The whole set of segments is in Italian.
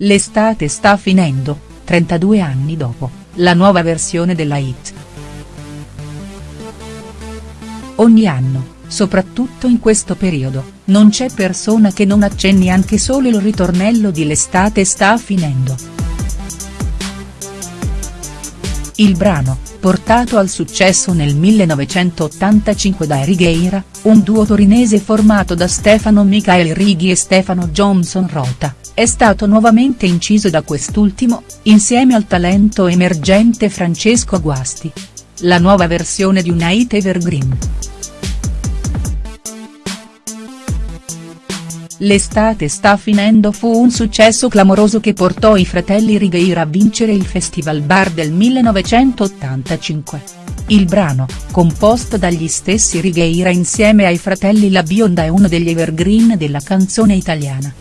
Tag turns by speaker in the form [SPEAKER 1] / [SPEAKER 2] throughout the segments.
[SPEAKER 1] L'estate sta finendo, 32 anni dopo, la nuova versione della hit. Ogni anno, soprattutto in questo periodo, non c'è persona che non accenni anche solo il ritornello di L'estate sta finendo. Il brano, portato al successo nel 1985 da Righeira, un duo torinese formato da Stefano Michael Righi e Stefano Johnson Rota, è stato nuovamente inciso da quest'ultimo, insieme al talento emergente Francesco Guasti. La nuova versione di una hit evergreen. L'estate sta finendo fu un successo clamoroso che portò i fratelli Righeira a vincere il Festival Bar del 1985. Il brano, composto dagli stessi Righeira insieme ai fratelli La Bionda è uno degli evergreen della canzone italiana.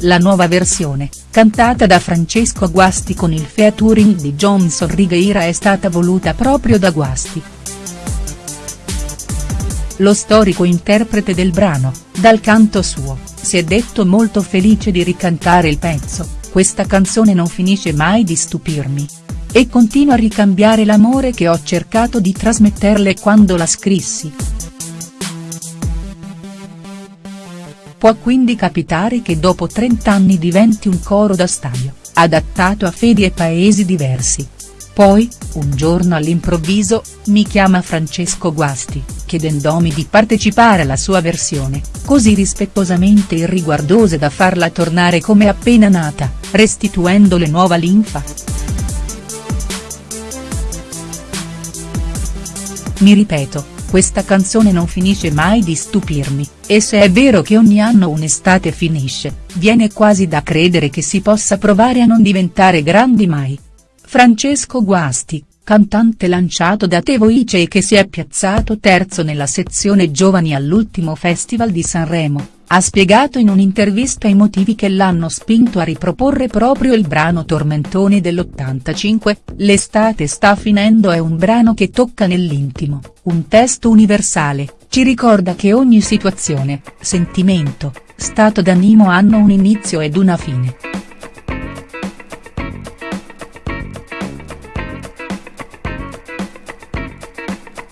[SPEAKER 1] La nuova versione, cantata da Francesco Guasti con il featuring di Johnson Righeira è stata voluta proprio da Guasti. Lo storico interprete del brano, dal canto suo, si è detto molto felice di ricantare il pezzo, questa canzone non finisce mai di stupirmi. E continua a ricambiare l'amore che ho cercato di trasmetterle quando la scrissi. Può quindi capitare che dopo 30 anni diventi un coro da stadio, adattato a fedi e paesi diversi. Poi, un giorno all'improvviso, mi chiama Francesco Guasti, chiedendomi di partecipare alla sua versione, così rispettosamente irriguardose da farla tornare come appena nata, restituendole nuova linfa. Mi ripeto, questa canzone non finisce mai di stupirmi, e se è vero che ogni anno un'estate finisce, viene quasi da credere che si possa provare a non diventare grandi mai. Francesco Guasti, cantante lanciato da Te Voice e che si è piazzato terzo nella sezione giovani all'ultimo Festival di Sanremo, ha spiegato in un'intervista i motivi che l'hanno spinto a riproporre proprio il brano Tormentone dell'85, L'estate sta finendo è un brano che tocca nell'intimo, un testo universale, ci ricorda che ogni situazione, sentimento, stato d'animo hanno un inizio ed una fine.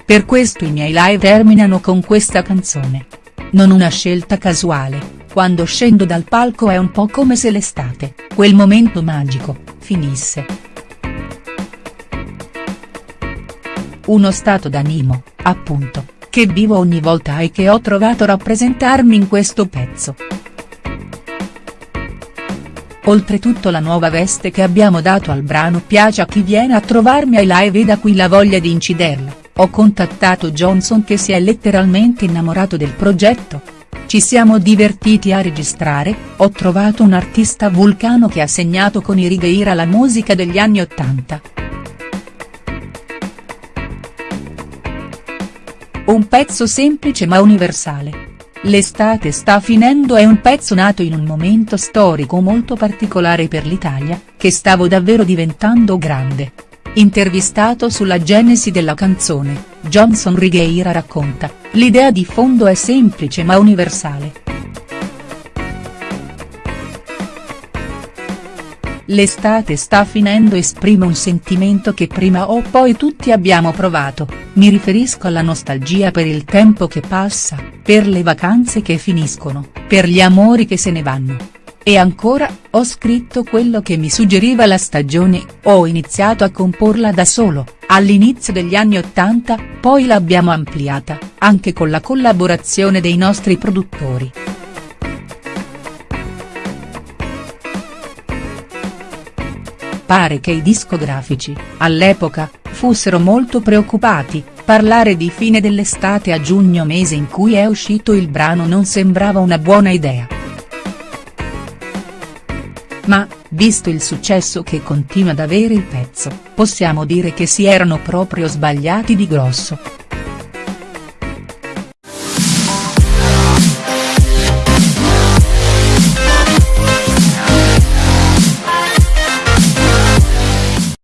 [SPEAKER 1] Per questo i miei live terminano con questa canzone non una scelta casuale, quando scendo dal palco è un po' come se l'estate, quel momento magico, finisse. Uno stato d'animo, appunto, che vivo ogni volta e che ho trovato rappresentarmi in questo pezzo. Oltretutto la nuova veste che abbiamo dato al brano piace a chi viene a trovarmi ai live e da qui la voglia di inciderla. Ho contattato Johnson che si è letteralmente innamorato del progetto. Ci siamo divertiti a registrare, ho trovato un artista vulcano che ha segnato con i Righeira la musica degli anni Ottanta. Un pezzo semplice ma universale. L'estate sta finendo è un pezzo nato in un momento storico molto particolare per l'Italia, che stavo davvero diventando grande. Intervistato sulla genesi della canzone, Johnson Righeira racconta, l'idea di fondo è semplice ma universale. L'estate sta finendo esprime un sentimento che prima o poi tutti abbiamo provato, mi riferisco alla nostalgia per il tempo che passa, per le vacanze che finiscono, per gli amori che se ne vanno. E ancora, ho scritto quello che mi suggeriva la stagione, ho iniziato a comporla da solo, all'inizio degli anni Ottanta, poi l'abbiamo ampliata, anche con la collaborazione dei nostri produttori. Pare che i discografici, all'epoca, fossero molto preoccupati, parlare di fine dell'estate a giugno mese in cui è uscito il brano non sembrava una buona idea. Ma, visto il successo che continua ad avere il pezzo, possiamo dire che si erano proprio sbagliati di grosso.